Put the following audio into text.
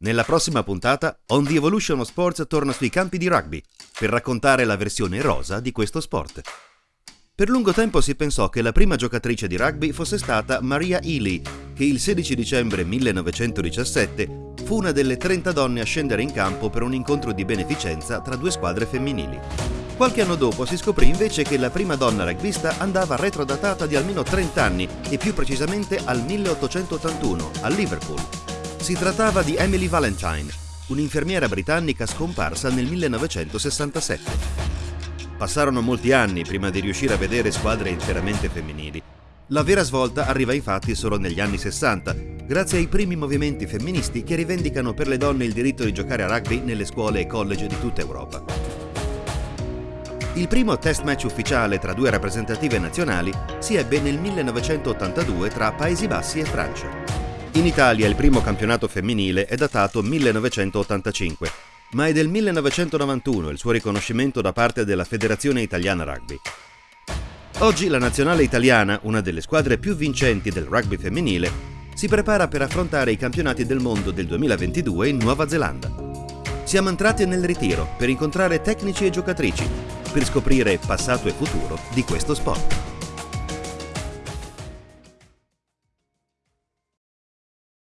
Nella prossima puntata, On the Evolution of Sports torna sui campi di rugby per raccontare la versione rosa di questo sport. Per lungo tempo si pensò che la prima giocatrice di rugby fosse stata Maria Ely, che il 16 dicembre 1917 fu una delle 30 donne a scendere in campo per un incontro di beneficenza tra due squadre femminili. Qualche anno dopo si scoprì invece che la prima donna rugbista andava retrodatata di almeno 30 anni e più precisamente al 1881 a Liverpool si trattava di Emily Valentine, un'infermiera britannica scomparsa nel 1967. Passarono molti anni prima di riuscire a vedere squadre interamente femminili. La vera svolta arriva infatti solo negli anni 60, grazie ai primi movimenti femministi che rivendicano per le donne il diritto di giocare a rugby nelle scuole e college di tutta Europa. Il primo test match ufficiale tra due rappresentative nazionali si ebbe nel 1982 tra Paesi Bassi e Francia. In Italia il primo campionato femminile è datato 1985, ma è del 1991 il suo riconoscimento da parte della Federazione Italiana Rugby. Oggi la nazionale italiana, una delle squadre più vincenti del rugby femminile, si prepara per affrontare i campionati del mondo del 2022 in Nuova Zelanda. Siamo entrati nel ritiro per incontrare tecnici e giocatrici, per scoprire passato e futuro di questo sport.